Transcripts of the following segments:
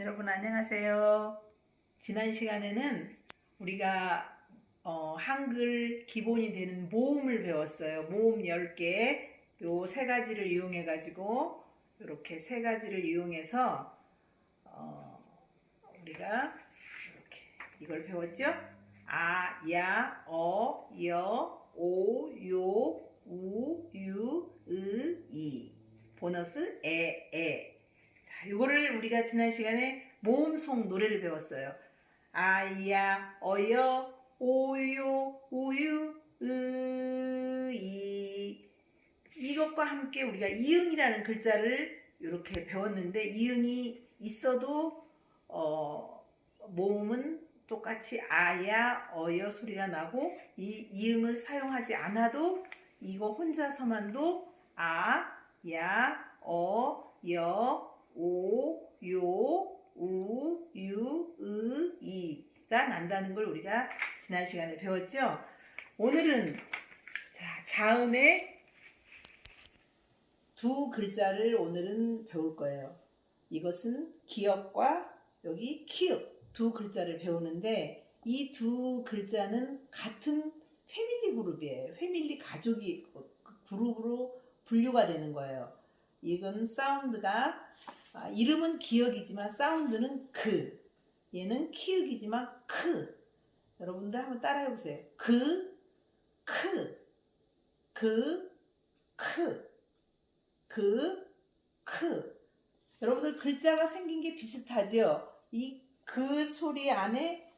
여러분 안녕하세요. 지난 시간에는 우리가 어, 한글 기본이 되는 모음을 배웠어요. 모음 10개 요 세 가지를 이용해 가지고 이렇게 세 가지를 이용해서 어, 우리가 이렇게 이걸 배웠죠? 아, 야, 어, 여, 오, 요, 우, 유, 으, 이. 보너스 에, 에. 자, 요거를 우리가 지난 시간에 모음송 노래를 배웠어요. 아야, 어여, 오요, 우유, 으, 이. 이것과 함께 우리가 이응이라는 글자를 이렇게 배웠는데 이응이 있어도 어, 모음은 똑같이 아야, 어여 소리가 나고 이 이응을 사용하지 않아도 이거 혼자서만도 아, 야, 어, 여, 오, 요, 우, 유, 으, 이가 난다는 걸 우리가 지난 시간에 배웠죠. 오늘은 자, 자음의 두 글자를 오늘은 배울 거예요. 이것은 기역과 여기 키읔 두 글자를 배우는데 이 두 글자는 같은 family 그룹이에요. family 가족이 그룹으로 분류가 되는 거예요. 이건 sound가 아, 이름은 기역이지만 sound는 그 얘는 키읔이지만 크 여러분들 한번 따라해 보세요. 그, 크, 그, 크, 그, 크. 여러분들 글자가 생긴 게 비슷하죠? 이그 소리 안에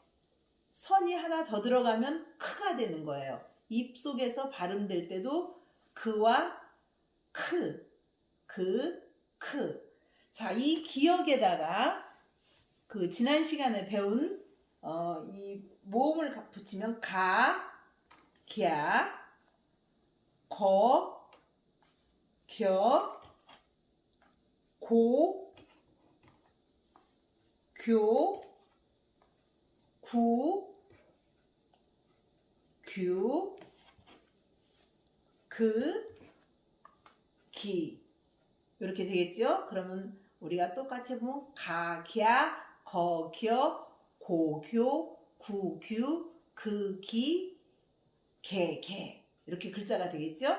선이 하나 더 들어가면 크가 되는 거예요. 입 속에서 발음될 때도 그와 크, 그, 크. 자, 이 기억에다가 그 지난 시간에 배운 어, 이 모음을 붙이면 가, 갸, 거, 겨, 고, 교, 구, 규, 그, 기 이렇게 되겠죠? 그러면 우리가 똑같이 해보면 가, 갸, 거, 겨, 고, 교, 구, 규, 그, 기, 개, 개. 이렇게 글자가 되겠죠?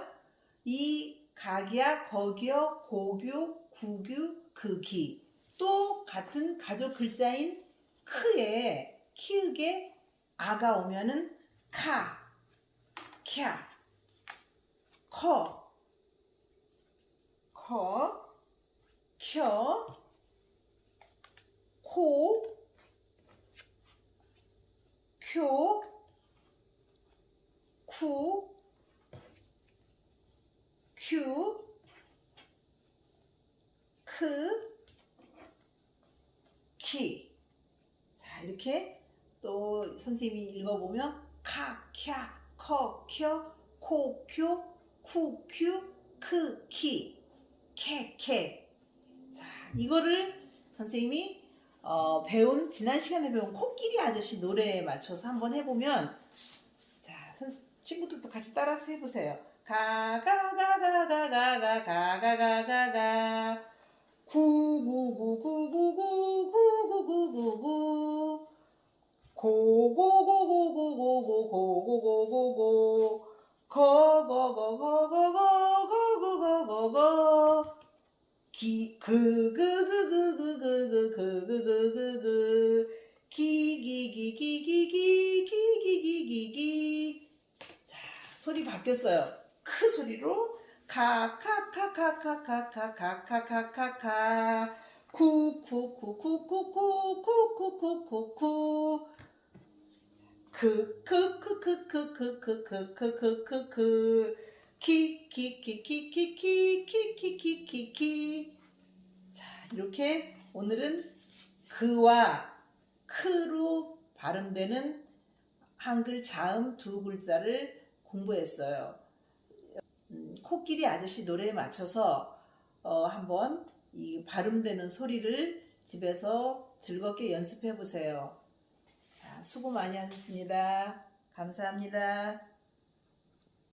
이 가기야, 거기여, 고교, 구규, 극이 또 같은 가족 글자인 크에 키읔에 아가 오면은 카, 캬, 커, 커, 켜, 코, 쿄, 쿠, 큐, 크, 키. 자, 이렇게 또 선생님이 읽어보면 카, 캬, 커, 켜, 코, 큐, 쿠, 큐, 크, 키, 캐, 캐. 자, 이거를 선생님이 어, 배운 지난 시간에 배운 코끼리 아저씨 노래에 맞춰서 한번 해보면 자, 선, 친구들도 같이 따라서 해보세요. 가가가가가가가가가가가 구구구구구구구구구구구 고고고고고고고고고고고 기그그 그 그 그 그 그 그 그 그 기 기 기 기 기 기 기 기 기 기 기 자 소리 바뀌었어요. 크 소리로 카카 카 카 카 카 카 카 카 카 카 쿠 쿠 쿠 쿠 쿠 쿠 쿠 쿠 쿠쿠 크크크크크크크크크크 크 키키 키 키 키 키 키 키 키 키 자 이렇게 오늘은 그와 크로 발음되는 한글 자음 두 글자를 공부했어요. 음, 코끼리 아저씨 노래에 맞춰서 어, 한번 이 발음되는 소리를 집에서 즐겁게 연습해 보세요. 자, 수고 많이 하셨습니다. 감사합니다.